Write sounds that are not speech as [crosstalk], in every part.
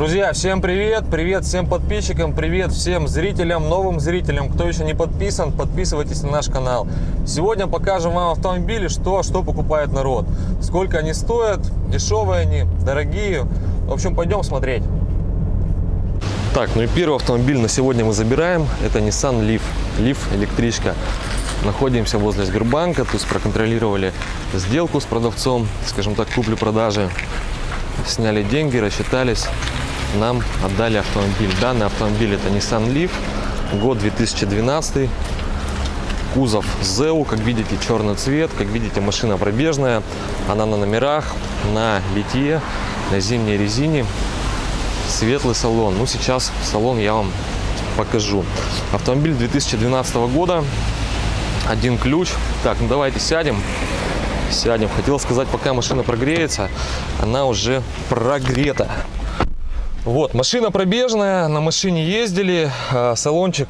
Друзья, всем привет! Привет всем подписчикам, привет всем зрителям, новым зрителям. Кто еще не подписан, подписывайтесь на наш канал. Сегодня покажем вам автомобили, что, что покупает народ. Сколько они стоят, дешевые они, дорогие. В общем, пойдем смотреть. Так, ну и первый автомобиль на сегодня мы забираем. Это Nissan Leaf. Leaf электричка. Находимся возле Сбербанка, то есть проконтролировали сделку с продавцом, скажем так, купли-продажи. Сняли деньги, рассчитались, нам отдали автомобиль. Данный автомобиль это Nissan Leaf, год 2012, кузов ZEU, как видите, черный цвет, как видите, машина пробежная, она на номерах, на литье, на зимней резине, светлый салон. Ну, сейчас салон я вам покажу. Автомобиль 2012 года, один ключ. Так, ну давайте сядем. Сядем. Хотел сказать, пока машина прогреется, она уже прогрета. Вот, машина пробежная, на машине ездили, а, салончик,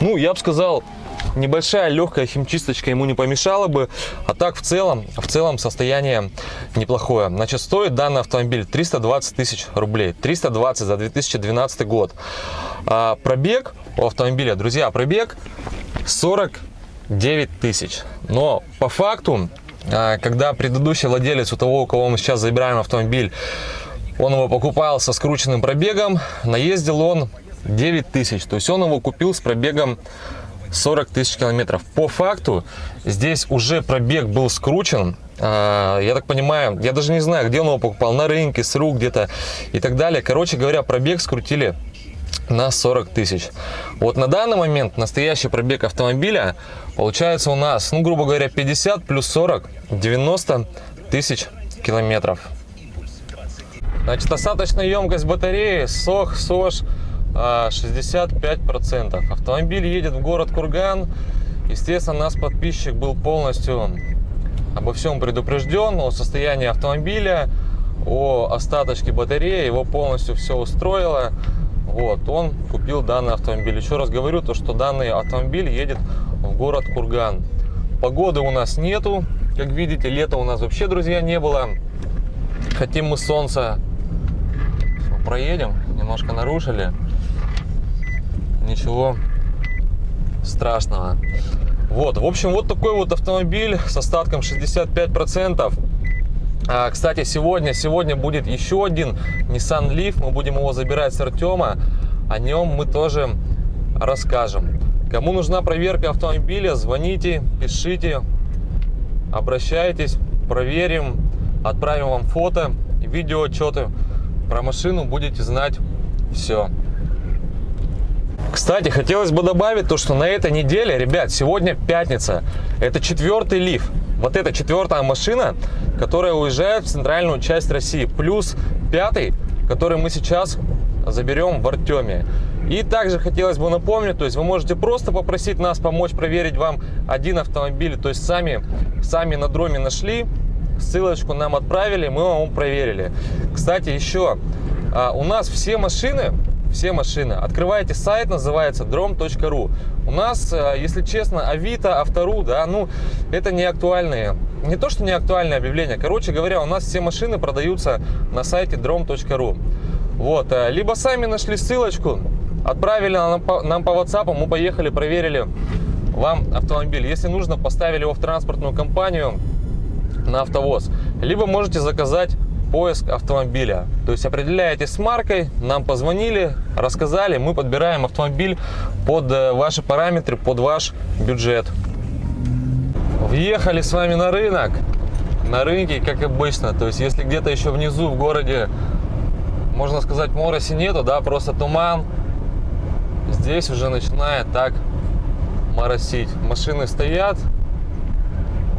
ну, я бы сказал, небольшая легкая химчисточка ему не помешала бы, а так в целом, в целом состояние неплохое. Значит, стоит данный автомобиль 320 тысяч рублей, 320 за 2012 год. А пробег у автомобиля, друзья, пробег 49 тысяч. Но по факту, а, когда предыдущий владелец у того, у кого мы сейчас забираем автомобиль, он его покупал со скрученным пробегом, наездил он 9 тысяч. То есть он его купил с пробегом 40 тысяч километров. По факту здесь уже пробег был скручен. А, я так понимаю, я даже не знаю, где он его покупал, на рынке, с рук где-то и так далее. Короче говоря, пробег скрутили на 40 тысяч. Вот на данный момент настоящий пробег автомобиля получается у нас, ну, грубо говоря, 50 плюс 40, 90 тысяч километров. Значит, остаточная емкость батареи СОХ, СОЖ 65%. Автомобиль едет в город Курган. Естественно, нас подписчик был полностью обо всем предупрежден, о состоянии автомобиля, о остаточке батареи, его полностью все устроило. Вот, он купил данный автомобиль. Еще раз говорю, то, что данный автомобиль едет в город Курган. Погоды у нас нету, как видите, лета у нас вообще, друзья, не было. Хотим мы солнца проедем, немножко нарушили. Ничего страшного. Вот, в общем, вот такой вот автомобиль с остатком 65%. А, кстати, сегодня, сегодня будет еще один Nissan Leaf. Мы будем его забирать с Артема. О нем мы тоже расскажем. Кому нужна проверка автомобиля, звоните, пишите, обращайтесь, проверим, отправим вам фото, видео, отчеты про машину будете знать все. Кстати, хотелось бы добавить то, что на этой неделе, ребят, сегодня пятница. Это четвертый лиф. Вот это четвертая машина, которая уезжает в центральную часть России. Плюс пятый, который мы сейчас заберем в Артеме. И также хотелось бы напомнить, то есть вы можете просто попросить нас помочь проверить вам один автомобиль. То есть сами, сами на дроме нашли, ссылочку нам отправили, мы вам проверили. Кстати, еще а, у нас все машины, все машины, открываете сайт, называется drom.ru. У нас, а, если честно, Авито, Автору, да, ну, это не актуальные, не то, что не актуальные объявления. Короче говоря, у нас все машины продаются на сайте drom.ru. Вот, а, либо сами нашли ссылочку, отправили нам по, нам по WhatsApp, мы поехали, проверили вам автомобиль. Если нужно, поставили его в транспортную компанию, на автовоз. Либо можете заказать поиск автомобиля. То есть определяете с маркой, нам позвонили, рассказали, мы подбираем автомобиль под э, ваши параметры, под ваш бюджет. Въехали с вами на рынок. На рынке, как обычно. То есть если где-то еще внизу в городе, можно сказать, мороси нету, да, просто туман. Здесь уже начинает так моросить. Машины стоят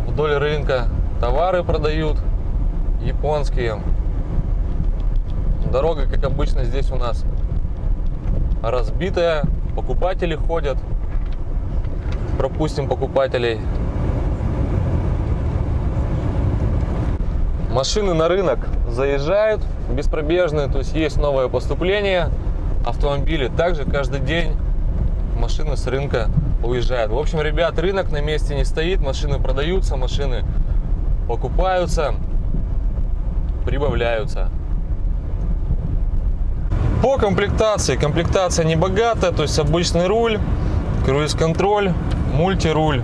вдоль рынка, Товары продают японские. Дорога, как обычно, здесь у нас разбитая. Покупатели ходят. Пропустим покупателей. Машины на рынок заезжают беспробежные, то есть есть новое поступление. Автомобили также каждый день машины с рынка уезжают. В общем, ребят, рынок на месте не стоит, машины продаются, машины покупаются, прибавляются. По комплектации. Комплектация не богатая, то есть обычный руль, круиз-контроль, мультируль.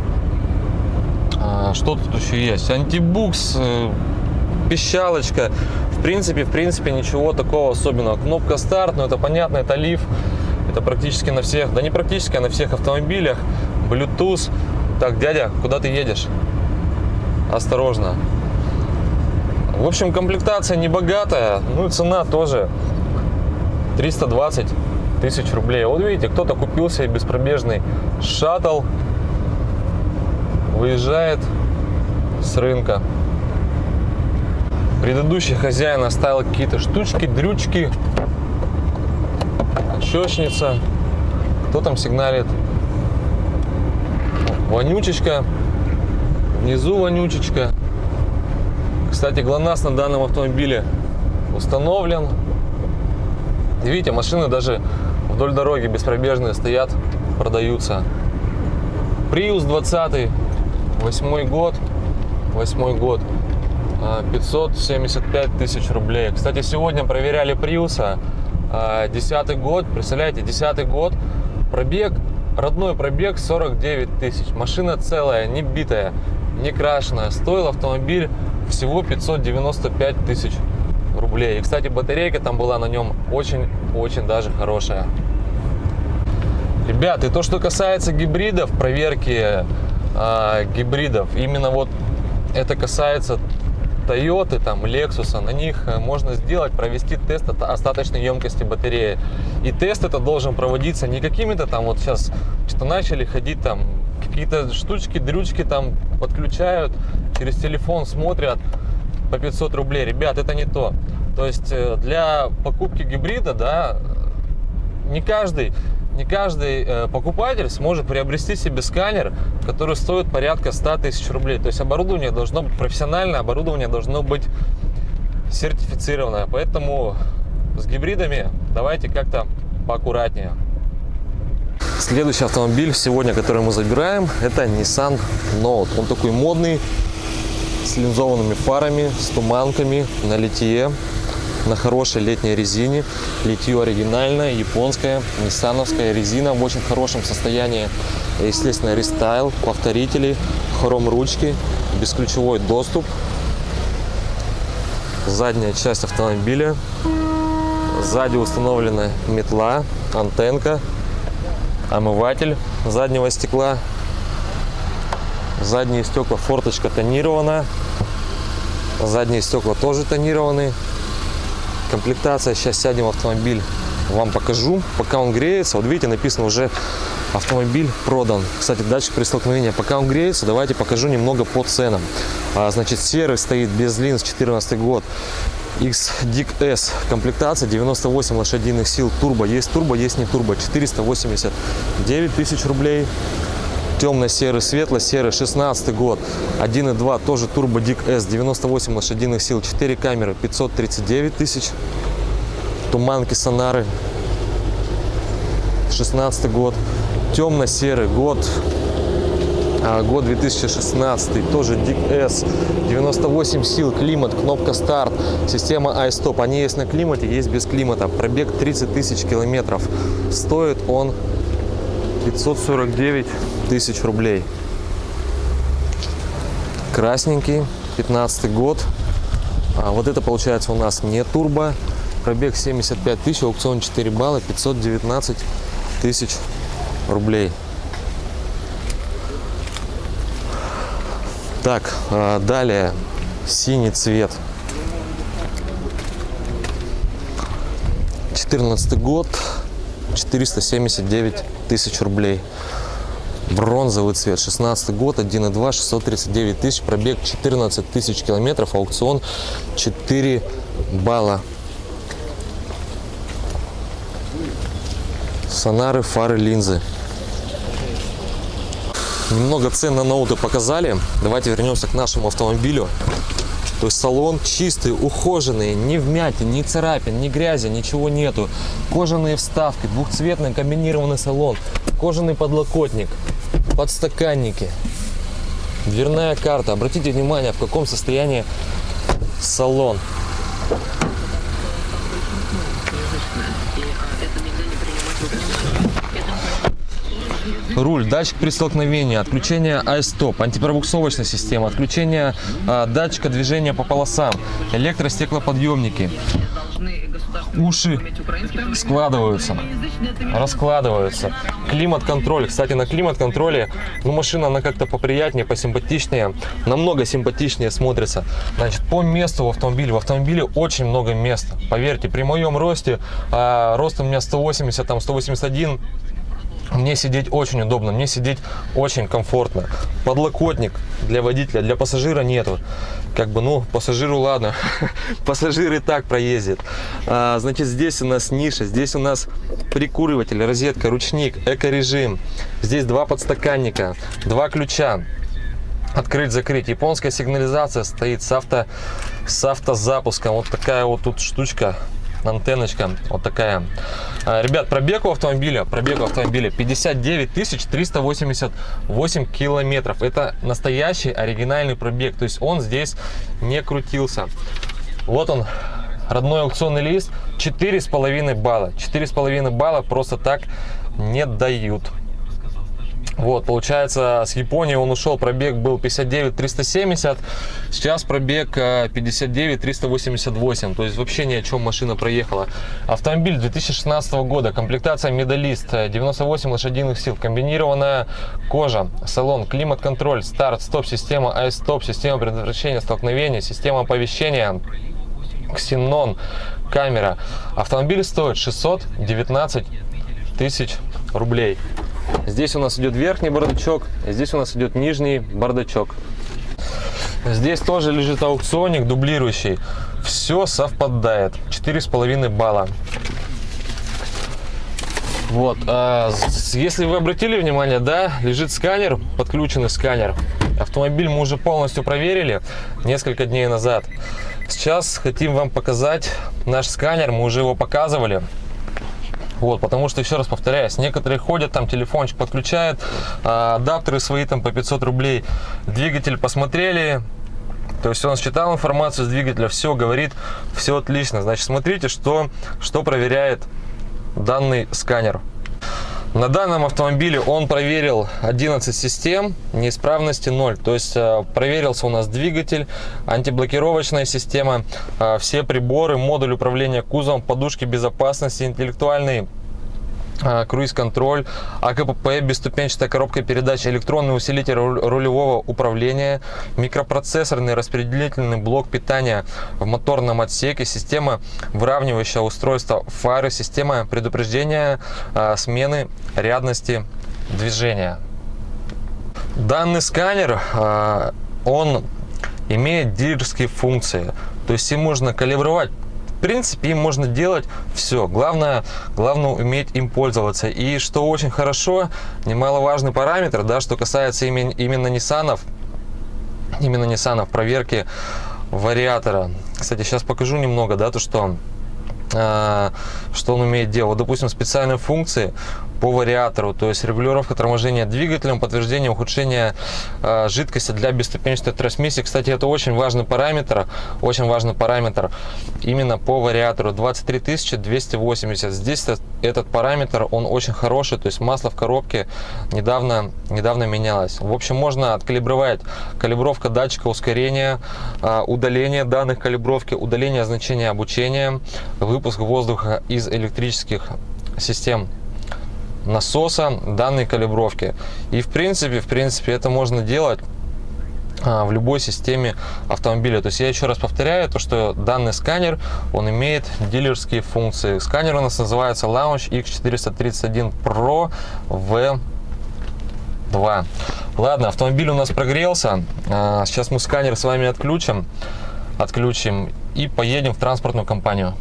А, что тут еще есть? Антибукс, э, пищалочка. В принципе, в принципе, ничего такого особенного. Кнопка старт, но это понятно, это лиф. Это практически на всех, да не практически, а на всех автомобилях. Bluetooth. Так, дядя, куда ты едешь? Осторожно. В общем, комплектация не богатая, ну и цена тоже 320 тысяч рублей. Вот видите, кто-то купил себе беспробежный шаттл, выезжает с рынка. Предыдущий хозяин оставил какие-то штучки, дрючки, щечница. Кто там сигналит? Вонючечка. Внизу вонючечка. Кстати, ГЛОНАСС на данном автомобиле установлен. Видите, машины даже вдоль дороги беспробежные стоят, продаются. Prius 20, восьмой год, восьмой год, 575 а, тысяч рублей. Кстати, сегодня проверяли Prius, а, десятый год, представляете, десятый год, пробег, родной пробег 49 тысяч. Машина целая, не битая, не крашеная. Стоил автомобиль всего 595 тысяч рублей. И, кстати, батарейка там была на нем очень-очень даже хорошая. Ребят, и то, что касается гибридов, проверки э, гибридов, именно вот это касается Toyota, там, Lexus, на них э, можно сделать, провести тест остаточной емкости батареи. И тест это должен проводиться не какими-то там, вот сейчас что начали ходить там, какие-то штучки, дрючки там подключают, через телефон смотрят по 500 рублей. Ребят, это не то. То есть э, для покупки гибрида, да, не каждый не каждый э, покупатель сможет приобрести себе сканер, который стоит порядка 100 тысяч рублей. То есть оборудование должно быть профессиональное, оборудование должно быть сертифицированное. Поэтому с гибридами давайте как-то поаккуратнее. Следующий автомобиль сегодня, который мы забираем, это Nissan Note. Он такой модный, с линзованными фарами, с туманками на литье на хорошей летней резине. Литье оригинальное, японская, ниссановская резина в очень хорошем состоянии. Естественно, рестайл, повторители, хром ручки, бесключевой доступ. Задняя часть автомобиля. Сзади установлена метла, антенка, омыватель заднего стекла. Задние стекла форточка тонирована. Задние стекла тоже тонированы. Комплектация, сейчас сядем в автомобиль, вам покажу. Пока он греется, вот видите, написано уже автомобиль продан. Кстати, датчик при столкновении. Пока он греется, давайте покажу немного по ценам. А, значит, серый стоит без линз, 14 год. X-Dick S. Комплектация 98 лошадиных сил. Турбо. Есть турбо, есть не турбо. 489 тысяч рублей темно-серый, светло-серый, 16 год, 1.2, тоже Turbo Dick S, 98 лошадиных сил, 4 камеры, 539 тысяч, туманки сонары, 16 год, темно-серый год, год 2016, тоже Dick S, 98 сил, климат, кнопка старт, система iStop, они есть на климате, есть без климата, пробег 30 тысяч километров, стоит он 549 тысяч рублей. Красненький, 15 год. А вот это получается у нас не турбо. Пробег 75 тысяч, аукцион 4 балла, 519 тысяч рублей. Так, а далее синий цвет. 14 год, 479 тысяч рублей. Бронзовый цвет, 16 год, 1.2, 639 тысяч, пробег 14 тысяч километров, аукцион 4 балла. Сонары, фары, линзы. Немного цен на ноуты показали. Давайте вернемся к нашему автомобилю. То есть салон чистый, ухоженный, ни вмятин, ни царапин, ни грязи, ничего нету. Кожаные вставки, двухцветный комбинированный салон, кожаный подлокотник, подстаканники, дверная карта. Обратите внимание, в каком состоянии салон. Руль, датчик при столкновении, отключение iStop, антипробуксовочная система, отключение а, датчика движения по полосам, электростеклоподъемники, уши складываются, раскладываются, климат-контроль. Кстати, на климат-контроле, ну, машина, она как-то поприятнее, посимпатичнее, намного симпатичнее смотрится. Значит, по месту в автомобиле, в автомобиле очень много места. Поверьте, при моем росте, а, рост у меня 180, там 181, мне сидеть очень удобно, мне сидеть очень комфортно. Подлокотник для водителя, для пассажира нету. Как бы, ну, пассажиру ладно, [laughs] пассажир и так проездит. А, значит, здесь у нас ниша, здесь у нас прикуриватель, розетка, ручник, эко-режим. Здесь два подстаканника, два ключа. Открыть-закрыть. Японская сигнализация стоит с, авто, с автозапуском. Вот такая вот тут штучка антенночка вот такая. А, ребят, пробег у автомобиля, пробег у автомобиля 59 388 километров. Это настоящий оригинальный пробег, то есть он здесь не крутился. Вот он, родной аукционный лист, четыре с половиной балла. Четыре с половиной балла просто так не дают. Вот, получается, с Японии он ушел, пробег был 59 370, сейчас пробег 59 э, 388, то есть вообще ни о чем машина проехала. Автомобиль 2016 года, комплектация медалист, 98 лошадиных сил, комбинированная кожа, салон, климат-контроль, старт, стоп-система, айстоп, система предотвращения столкновения, система оповещения, ксенон, камера. Автомобиль стоит 619 тысяч рублей. Здесь у нас идет верхний бардачок, здесь у нас идет нижний бардачок. Здесь тоже лежит аукционник дублирующий. Все совпадает. Четыре с половиной балла. Вот, а, если вы обратили внимание, да, лежит сканер, подключенный сканер. Автомобиль мы уже полностью проверили несколько дней назад. Сейчас хотим вам показать наш сканер, мы уже его показывали. Вот, потому что, еще раз повторяюсь, некоторые ходят, там телефончик подключают, а, адаптеры свои там по 500 рублей, двигатель посмотрели, то есть он считал информацию с двигателя, все говорит, все отлично. Значит, смотрите, что, что проверяет данный сканер. На данном автомобиле он проверил 11 систем, неисправности 0. То есть э, проверился у нас двигатель, антиблокировочная система, э, все приборы, модуль управления кузовом, подушки безопасности, интеллектуальный круиз-контроль, АКПП, бесступенчатая коробка передач, электронный усилитель рулевого управления, микропроцессорный распределительный блок питания в моторном отсеке, система выравнивающего устройства фары, система предупреждения а, смены рядности движения. Данный сканер, а, он имеет дилерские функции, то есть им можно калибровать в принципе, им можно делать все. Главное, главное уметь им пользоваться. И что очень хорошо, немаловажный параметр, да, что касается именно, именно Nissan, именно Nissan проверки вариатора. Кстати, сейчас покажу немного, да, то, что а, что он умеет делать. Вот, допустим, специальные функции по вариатору, то есть регулировка торможения двигателем, подтверждение ухудшения э, жидкости для бесступенчатой трансмиссии. Кстати, это очень важный параметр, очень важный параметр именно по вариатору 23 280. Здесь этот параметр, он очень хороший, то есть масло в коробке недавно, недавно менялось. В общем, можно откалибровать калибровка датчика ускорения, э, удаление данных калибровки, удаление значения обучения, выпуск воздуха из электрических систем насоса данной калибровки. И в принципе, в принципе, это можно делать а, в любой системе автомобиля. То есть я еще раз повторяю, то что данный сканер, он имеет дилерские функции. Сканер у нас называется Lounge X431 Pro V2. Ладно, автомобиль у нас прогрелся. А, сейчас мы сканер с вами отключим, отключим и поедем в транспортную компанию.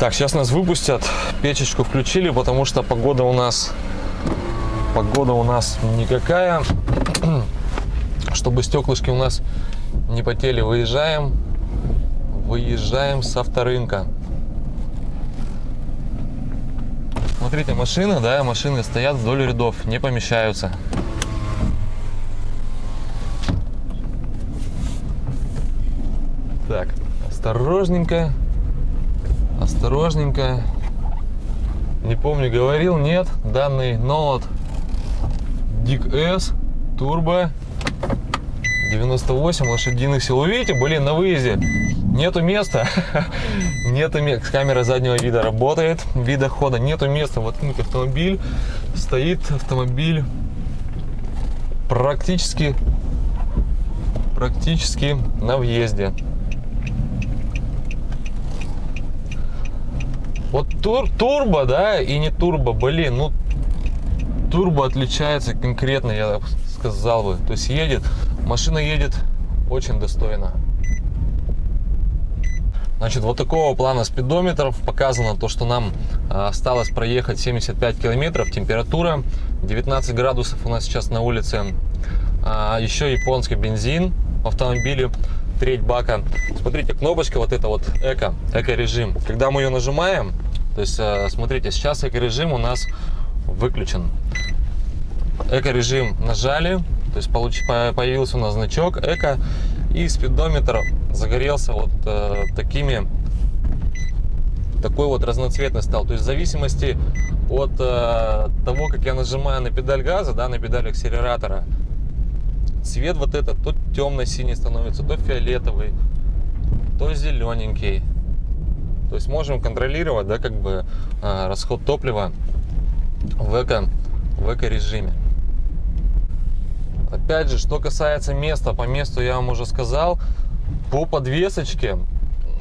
Так, сейчас нас выпустят. Печечку включили, потому что погода у нас погода у нас никакая. [clears throat] Чтобы стеклышки у нас не потели, выезжаем. Выезжаем с авторынка. Смотрите, машины, да, машины стоят вдоль рядов, не помещаются. Так, осторожненько осторожненько. Не помню, говорил, нет, данный ноут Дик S, турбо, 98 лошадиных сил. Вы видите, блин, на выезде нету места, [laughs] нету места. Камера заднего вида работает, вида хода, нету места. Вот автомобиль, стоит автомобиль практически, практически на въезде. Вот тур, турбо, да, и не турбо, блин, ну турбо отличается конкретно, я сказал бы. То есть едет, машина едет очень достойно. Значит, вот такого плана спидометров показано то, что нам а, осталось проехать 75 километров, температура 19 градусов у нас сейчас на улице. А, еще японский бензин в автомобиле, треть бака. Смотрите, кнопочка вот эта вот эко, эко-режим. Когда мы ее нажимаем, то есть, а, смотрите, сейчас эко-режим у нас выключен. Эко-режим нажали, то есть получ, появился у нас значок эко, и спидометр загорелся вот э, такими, такой вот разноцветный стал. То есть в зависимости от э, того, как я нажимаю на педаль газа, да, на педаль акселератора, цвет вот этот то темно-синий становится, то фиолетовый, то зелененький. То есть можем контролировать, да, как бы э, расход топлива в эко, в эко режиме. Опять же, что касается места, по месту я вам уже сказал, по подвесочке,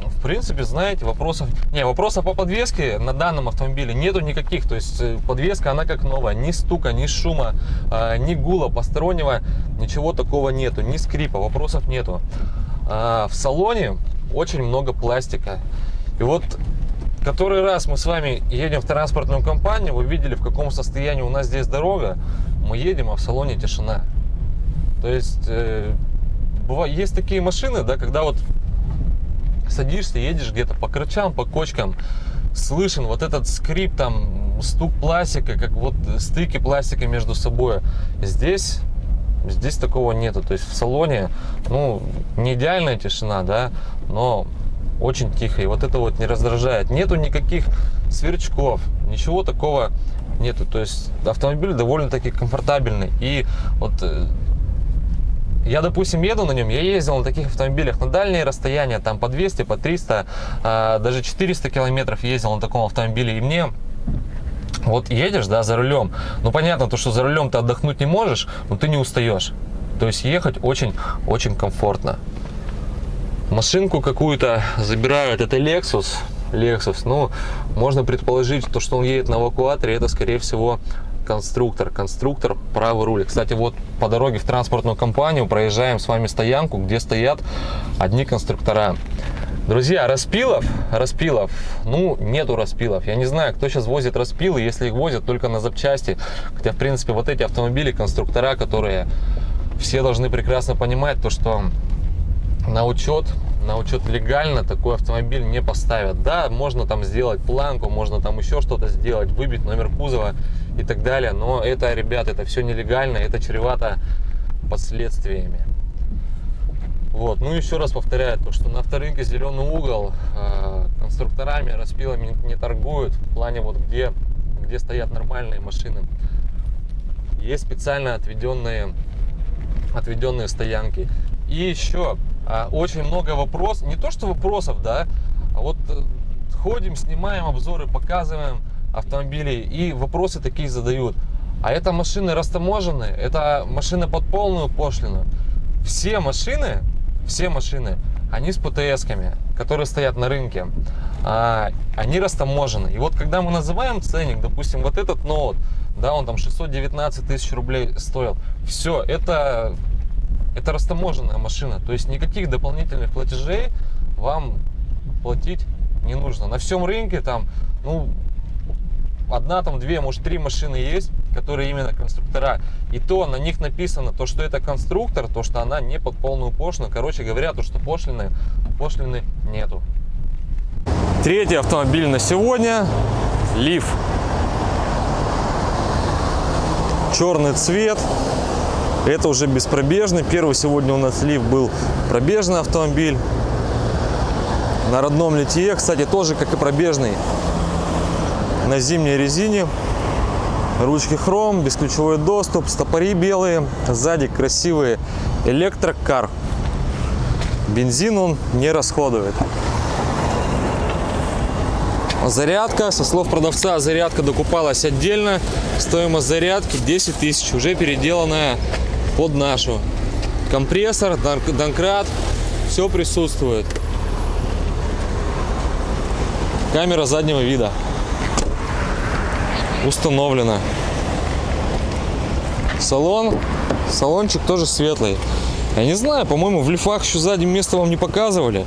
в принципе, знаете, вопросов... Не, вопросов по подвеске на данном автомобиле нету никаких. То есть э, подвеска, она как новая. Ни стука, ни шума, э, ни гула постороннего, ничего такого нету. Ни скрипа, вопросов нету. А в салоне очень много пластика. И вот который раз мы с вами едем в транспортную компанию, вы видели, в каком состоянии у нас здесь дорога, мы едем, а в салоне тишина. То есть, э, бывает, есть такие машины, да, когда вот садишься, едешь где-то по крычам, по кочкам, слышен вот этот скрип, там, стук пластика, как вот стыки пластика между собой. Здесь, здесь такого нету. То есть в салоне, ну, не идеальная тишина, да, но очень тихо. И вот это вот не раздражает. Нету никаких сверчков, ничего такого нету. То есть автомобиль довольно-таки комфортабельный. И вот э, я, допустим, еду на нем, я ездил на таких автомобилях на дальние расстояния, там по 200, по 300, а, даже 400 километров ездил на таком автомобиле, и мне вот едешь, да, за рулем, ну, понятно, то, что за рулем ты отдохнуть не можешь, но ты не устаешь. То есть ехать очень-очень комфортно. Машинку какую-то забирают, это Lexus, Lexus, ну, можно предположить, то, что он едет на эвакуаторе, это, скорее всего, конструктор, конструктор правый руль. Кстати, вот по дороге в транспортную компанию проезжаем с вами стоянку, где стоят одни конструктора. Друзья, распилов, распилов, ну, нету распилов. Я не знаю, кто сейчас возит распилы, если их возят только на запчасти. Хотя, в принципе, вот эти автомобили, конструктора, которые все должны прекрасно понимать, то, что на учет на учет легально такой автомобиль не поставят. Да, можно там сделать планку, можно там еще что-то сделать, выбить номер кузова и так далее. Но это, ребят, это все нелегально, это чревато последствиями. Вот. Ну, еще раз повторяю, то, что на авторынке зеленый угол э, конструкторами, распилами не торгуют. В плане вот где, где стоят нормальные машины. Есть специально отведенные, отведенные стоянки. И еще а, очень много вопросов, не то что вопросов, да, а вот э, ходим, снимаем обзоры, показываем автомобили и вопросы такие задают. А это машины растаможенные, это машины под полную пошлину. Все машины, все машины, они с ПТС-ками, которые стоят на рынке, а, они растаможены. И вот когда мы называем ценник, допустим, вот этот ноут, да, он там 619 тысяч рублей стоил, все, это это растаможенная машина, то есть никаких дополнительных платежей вам платить не нужно. На всем рынке там, ну, одна, там, две, может, три машины есть, которые именно конструктора. И то на них написано, то, что это конструктор, то, что она не под полную пошлину. Короче говоря, то, что пошлины, пошлины нету. Третий автомобиль на сегодня. Лиф. Черный цвет. Это уже беспробежный. Первый сегодня у нас лифт был пробежный автомобиль. На родном литье, кстати, тоже как и пробежный. На зимней резине. Ручки хром, бесключевой доступ, стопори белые, сзади красивый электрокар. Бензин он не расходует. Зарядка, со слов продавца, зарядка докупалась отдельно. Стоимость зарядки 10 тысяч, уже переделанная под нашу. Компрессор, донкрат, все присутствует. Камера заднего вида установлена. Салон, салончик тоже светлый. Я не знаю, по-моему, в лифах еще сзади место вам не показывали.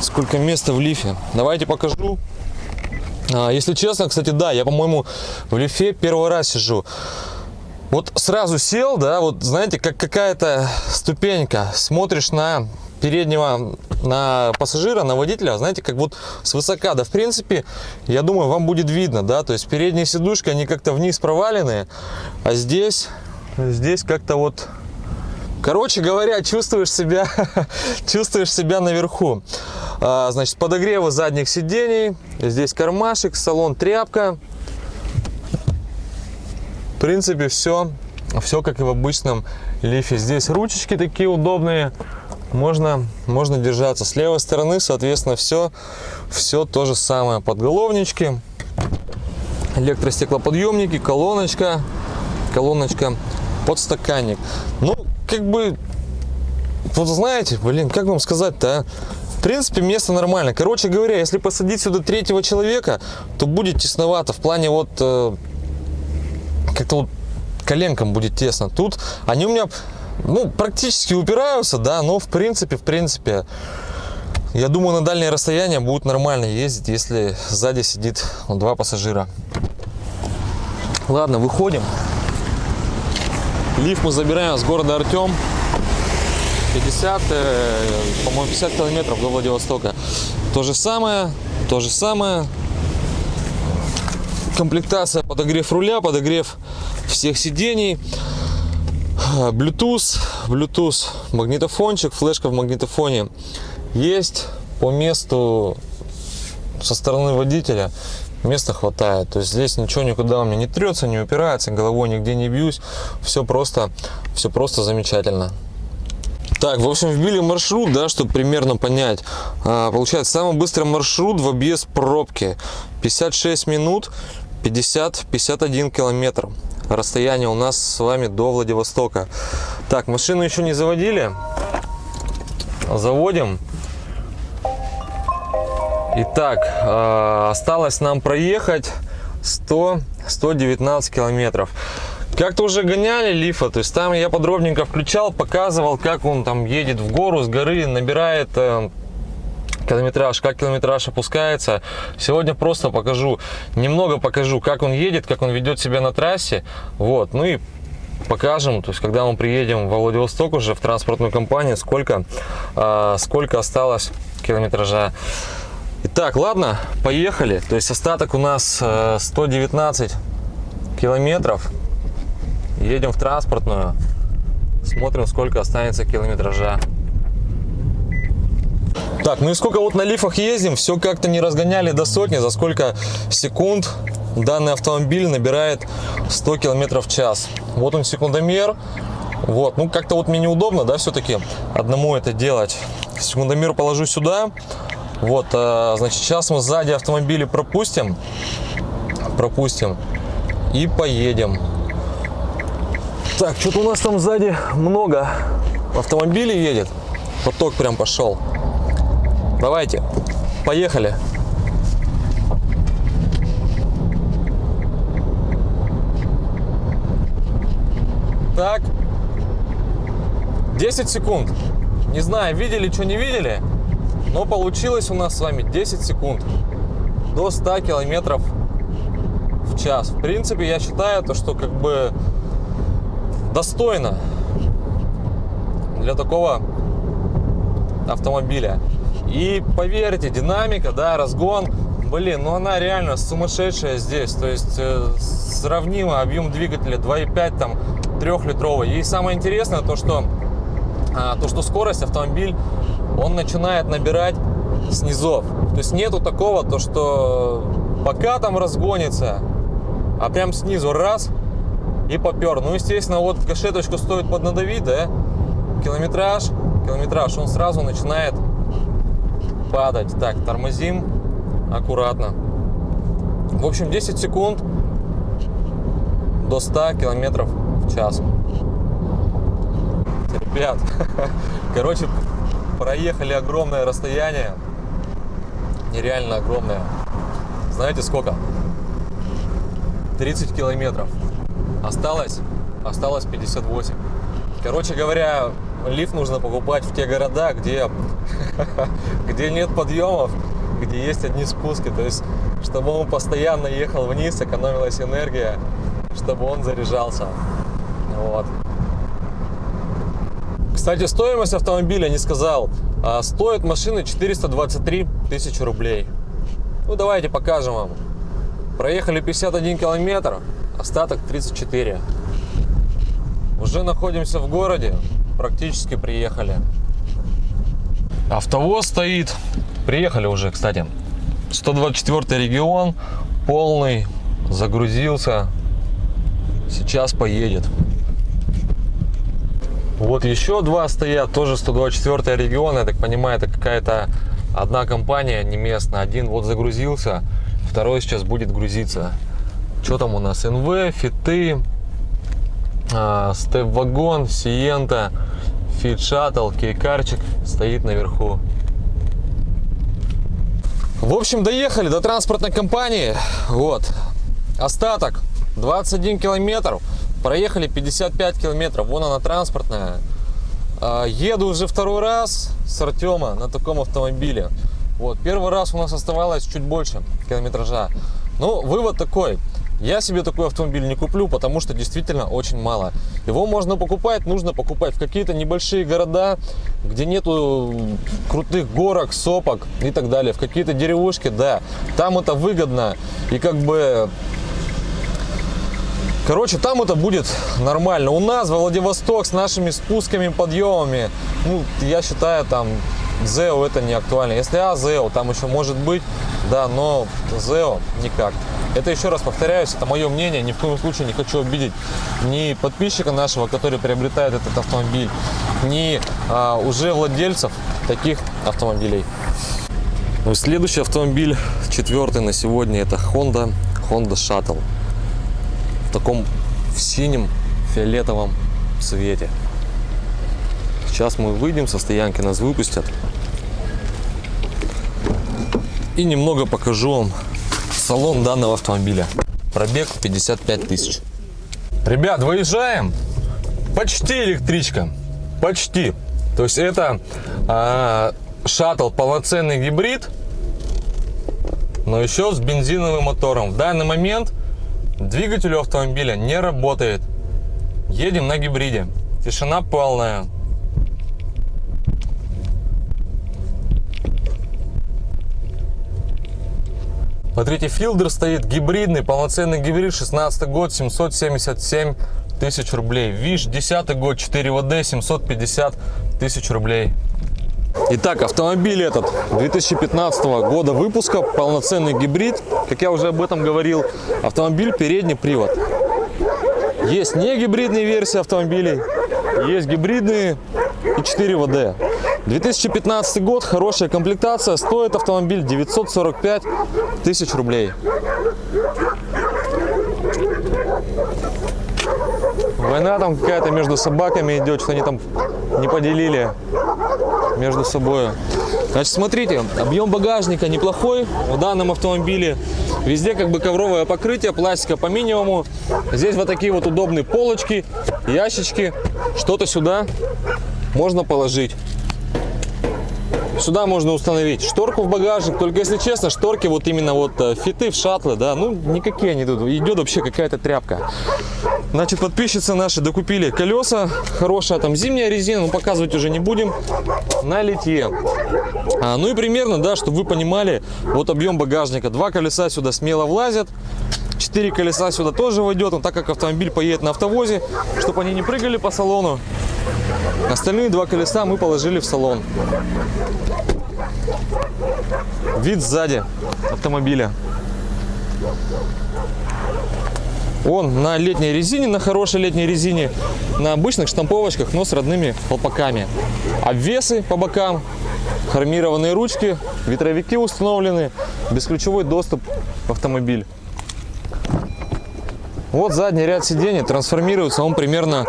Сколько места в лифе. Давайте покажу. А, если честно, кстати, да, я, по-моему, в лифе первый раз сижу. Вот сразу сел, да, вот знаете, как какая-то ступенька. Смотришь на переднего, на пассажира, на водителя, знаете, как вот свысока. Да, в принципе, я думаю, вам будет видно, да, то есть передние сидушки, они как-то вниз провалены, а здесь, здесь как-то вот Короче говоря, чувствуешь себя, [laughs] чувствуешь себя наверху. А, значит, подогревы задних сидений. Здесь кармашек, салон тряпка. В принципе, все, все как и в обычном лифе. Здесь ручечки такие удобные. Можно, можно держаться. С левой стороны, соответственно, все, все то же самое. Подголовнички, электростеклоподъемники, колоночка, колоночка, подстаканник. Ну, как бы, вот знаете, блин, как вам сказать-то, а? В принципе, место нормально. Короче говоря, если посадить сюда третьего человека, то будет тесновато. В плане вот, э, как-то вот коленкам будет тесно. Тут они у меня, ну, практически упираются, да, но в принципе, в принципе, я думаю, на дальнее расстояние будет нормально ездить, если сзади сидит ну, два пассажира. Ладно, выходим. Лифт мы забираем с города Артем. 50, э, по-моему, 50 километров до Владивостока. То же самое, то же самое. Комплектация, подогрев руля, подогрев всех сидений. Bluetooth, Bluetooth, магнитофончик, флешка в магнитофоне есть по месту со стороны водителя места хватает. То есть здесь ничего никуда у меня не трется, не упирается, головой нигде не бьюсь. Все просто, все просто замечательно. Так, в общем, вбили маршрут, да, чтобы примерно понять. А, получается, самый быстрый маршрут в объезд пробки. 56 минут, 50-51 километр. Расстояние у нас с вами до Владивостока. Так, машину еще не заводили. Заводим. Итак, э, осталось нам проехать 100, 119 километров. Как-то уже гоняли лифа, то есть там я подробненько включал, показывал, как он там едет в гору, с горы, набирает э, километраж, как километраж опускается. Сегодня просто покажу, немного покажу, как он едет, как он ведет себя на трассе. Вот, ну и покажем, то есть когда мы приедем в Владивосток уже в транспортную компанию, сколько, э, сколько осталось километража. Итак, ладно, поехали. То есть остаток у нас 119 э, километров. Едем в транспортную. Смотрим, сколько останется километража. Так, ну и сколько вот на лифах ездим, все как-то не разгоняли до сотни, за сколько секунд данный автомобиль набирает 100 километров в час. Вот он секундомер. Вот, ну как-то вот мне неудобно, да, все-таки одному это делать. Секундомер положу сюда, вот, э, значит, сейчас мы сзади автомобили пропустим, пропустим и поедем. Так, что-то у нас там сзади много автомобилей едет. Поток прям пошел. Давайте, поехали. Так, 10 секунд. Не знаю, видели, что не видели. Но получилось у нас с вами 10 секунд до 100 километров в час. В принципе, я считаю, то, что как бы достойно для такого автомобиля. И поверьте, динамика, да, разгон, блин, ну она реально сумасшедшая здесь. То есть э, сравнимо объем двигателя 2.5, там, 3-литровый. И самое интересное то, что, а, то, что скорость автомобиль он начинает набирать снизов. То есть нету такого, то что пока там разгонится, а прям снизу раз и попер. Ну, естественно, вот гашеточку стоит поднадавить, да, километраж, километраж, он сразу начинает падать. Так, тормозим аккуратно. В общем, 10 секунд до 100 километров в час. Ребят, [laughs] короче, проехали огромное расстояние, нереально огромное. Знаете сколько? 30 километров. Осталось, осталось 58. Короче говоря, лифт нужно покупать в те города, где, [laughs] где нет подъемов, где есть одни спуски. То есть, чтобы он постоянно ехал вниз, экономилась энергия, чтобы он заряжался. Вот. Кстати, стоимость автомобиля не сказал. А, стоит машина 423 тысячи рублей. Ну, давайте покажем вам. Проехали 51 километр, остаток 34. Уже находимся в городе, практически приехали. Автовоз стоит. Приехали уже, кстати. 124 регион, полный, загрузился. Сейчас поедет. Вот еще два стоят, тоже 124 регион. Я так понимаю, это какая-то одна компания, не местная. Один вот загрузился, второй сейчас будет грузиться. Что там у нас? НВ, Фиты, Степ-вагон, Сиента, Фит Шаттл, Кейкарчик стоит наверху. В общем, доехали до транспортной компании. Вот. Остаток 21 километр. Проехали 55 километров. Вон она транспортная. А, еду уже второй раз с Артема на таком автомобиле. Вот. Первый раз у нас оставалось чуть больше километража. Ну, вывод такой. Я себе такой автомобиль не куплю, потому что действительно очень мало. Его можно покупать, нужно покупать в какие-то небольшие города, где нету крутых горок, сопок и так далее. В какие-то деревушки, да, там это выгодно. И как бы Короче, там это будет нормально. У нас Владивосток с нашими спусками, подъемами, ну, я считаю, там ZEO это не актуально. Если А, ZEO, там еще может быть, да, но ZEO никак. Это еще раз повторяюсь, это мое мнение, ни в коем случае не хочу обидеть ни подписчика нашего, который приобретает этот автомобиль, ни а, уже владельцев таких автомобилей. Ну следующий автомобиль, четвертый на сегодня, это Honda, Honda Shuttle. В таком в синем фиолетовом цвете. Сейчас мы выйдем со стоянки, нас выпустят. И немного покажу вам салон данного автомобиля. Пробег 55 тысяч. Ребят, выезжаем. Почти электричка. Почти. То есть это а, шаттл полноценный гибрид, но еще с бензиновым мотором. В данный момент двигатель у автомобиля не работает. Едем на гибриде. Тишина полная. Смотрите, филдер стоит гибридный, полноценный гибрид, 16 год, 777 тысяч рублей. ВИШ, 10 год, 4 ВД, 750 тысяч рублей. Итак, автомобиль этот 2015 года выпуска, полноценный гибрид. Как я уже об этом говорил, автомобиль передний привод. Есть не гибридные версии автомобилей, есть гибридные и 4 ВД. 2015 год, хорошая комплектация, стоит автомобиль 945 тысяч рублей. Война там какая-то между собаками идет, что они там не поделили между собой. Значит, смотрите, объем багажника неплохой в данном автомобиле. Везде как бы ковровое покрытие, пластика по минимуму. Здесь вот такие вот удобные полочки, ящички. Что-то сюда можно положить. Сюда можно установить шторку в багажник. Только если честно, шторки вот именно вот э, фиты в шаттлы, да, ну никакие они идут. Идет вообще какая-то тряпка. Значит, подписчицы наши докупили колеса. Хорошая там зимняя резина, но показывать уже не будем. На литье. А, ну и примерно, да, чтобы вы понимали, вот объем багажника. Два колеса сюда смело влазят. Четыре колеса сюда тоже войдет, но так как автомобиль поедет на автовозе, чтобы они не прыгали по салону, Остальные два колеса мы положили в салон. Вид сзади автомобиля. Он на летней резине, на хорошей летней резине, на обычных штамповочках, но с родными колпаками. Обвесы по бокам, хромированные ручки, ветровики установлены, бесключевой доступ в автомобиль. Вот задний ряд сидений трансформируется он примерно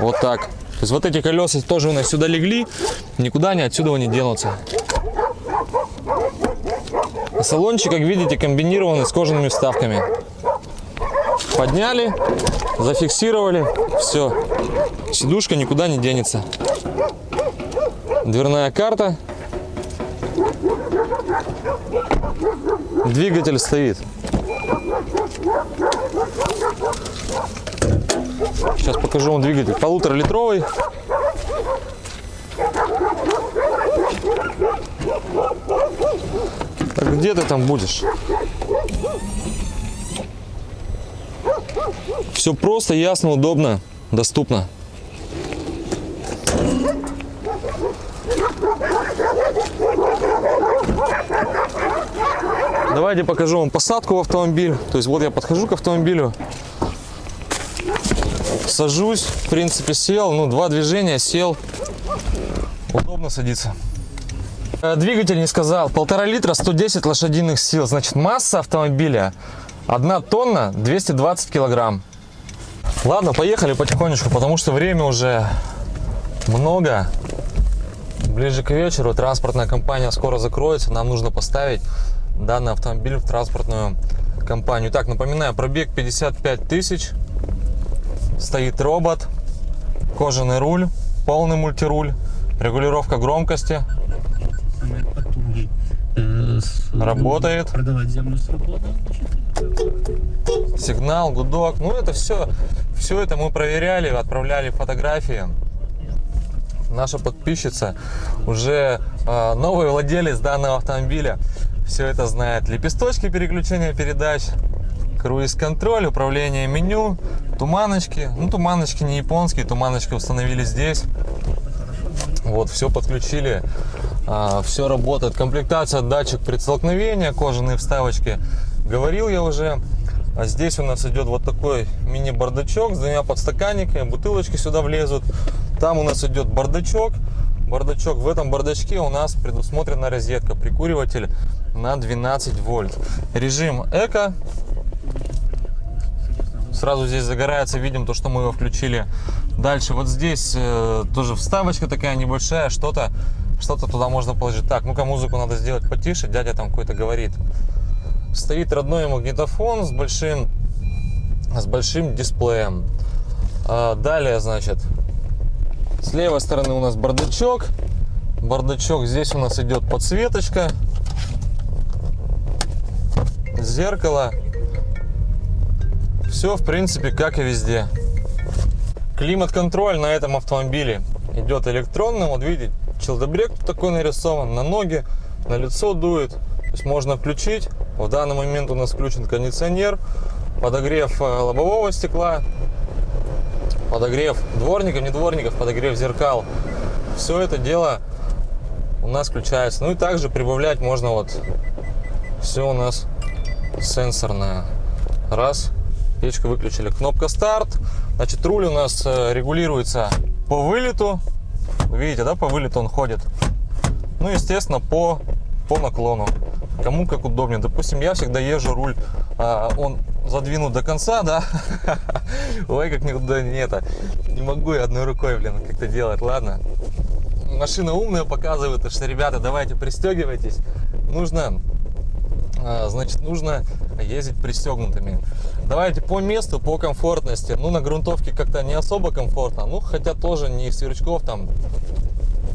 вот так. То есть вот эти колеса тоже у нас сюда легли, никуда они отсюда не денутся. Салончик, как видите, комбинированный с кожаными вставками. Подняли, зафиксировали, все. Сидушка никуда не денется. Дверная карта. Двигатель стоит. Сейчас покажу вам двигатель. Полуторалитровый. Так где ты там будешь? Все просто, ясно, удобно, доступно. Давайте покажу вам посадку в автомобиль. То есть вот я подхожу к автомобилю, сажусь, в принципе сел, ну два движения, сел, удобно садиться. Э, двигатель не сказал, полтора литра, 110 лошадиных сил, значит масса автомобиля 1 тонна 220 килограмм. Ладно, поехали потихонечку, потому что время уже много. Ближе к вечеру транспортная компания скоро закроется, нам нужно поставить данный автомобиль в транспортную компанию. Так, напоминаю, пробег 55 тысяч, стоит робот, кожаный руль, полный мультируль, регулировка громкости. Работает. Продавать землю. Сигнал, гудок, ну это все, все это мы проверяли, отправляли фотографии. Наша подписчица уже э, новый владелец данного автомобиля все это знает. Лепесточки переключения передач, круиз-контроль, управление меню, туманочки. Ну, туманочки не японские, туманочки установили здесь. Вот, все подключили, а, все работает. Комплектация, датчик предстолкновения, кожаные вставочки. Говорил я уже. А здесь у нас идет вот такой мини-бардачок с двумя подстаканниками, бутылочки сюда влезут. Там у нас идет бардачок. Бардачок. В этом бардачке у нас предусмотрена розетка, прикуриватель на 12 вольт. Режим эко. Сразу здесь загорается, видим то, что мы его включили. Дальше вот здесь э, тоже вставочка такая небольшая, что-то что-то туда можно положить. Так, ну-ка музыку надо сделать потише, дядя там какой-то говорит. Стоит родной магнитофон с большим, с большим дисплеем. А, далее, значит, с левой стороны у нас бардачок. Бардачок, здесь у нас идет подсветочка зеркало. Все, в принципе, как и везде. Климат-контроль на этом автомобиле идет электронным. Вот видите, челдобрек такой нарисован, на ноги, на лицо дует. То есть можно включить. В данный момент у нас включен кондиционер, подогрев э, лобового стекла, подогрев дворников, не дворников, подогрев зеркал. Все это дело у нас включается. Ну и также прибавлять можно вот все у нас сенсорная. Раз, печка выключили. Кнопка старт. Значит, руль у нас э, регулируется по вылету. видите, да, по вылету он ходит. Ну, естественно, по, по наклону. Кому как удобнее. Допустим, я всегда езжу руль, а, он задвинут до конца, да. [laughs] Ой, как никуда не это. Не могу я одной рукой, блин, как-то делать. Ладно. Машина умная показывает, что, ребята, давайте пристегивайтесь. Нужно значит, нужно ездить пристегнутыми. Давайте по месту, по комфортности. Ну, на грунтовке как-то не особо комфортно. Ну, хотя тоже не сверчков, там,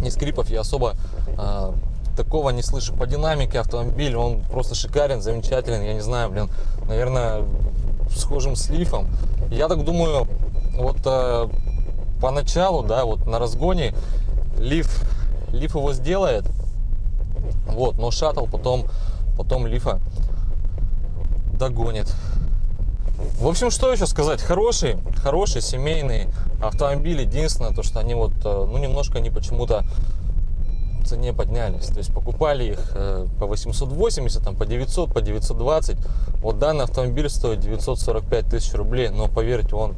не скрипов я особо а, такого не слышу. По динамике автомобиль, он просто шикарен, замечателен. Я не знаю, блин, наверное, схожим с лифом. Я так думаю, вот а, поначалу, да, вот на разгоне лиф, лиф его сделает, вот, но шаттл потом потом лифа догонит. В общем, что еще сказать? Хороший, хороший семейный автомобиль. Единственное, то, что они вот, э, ну, немножко они почему-то цене поднялись. То есть покупали их э, по 880, там, по 900, по 920. Вот данный автомобиль стоит 945 тысяч рублей, но поверьте, он,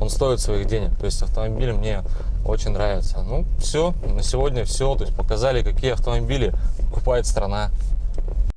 он стоит своих денег. То есть автомобиль мне очень нравится. Ну, все, на сегодня все. То есть показали, какие автомобили покупает страна.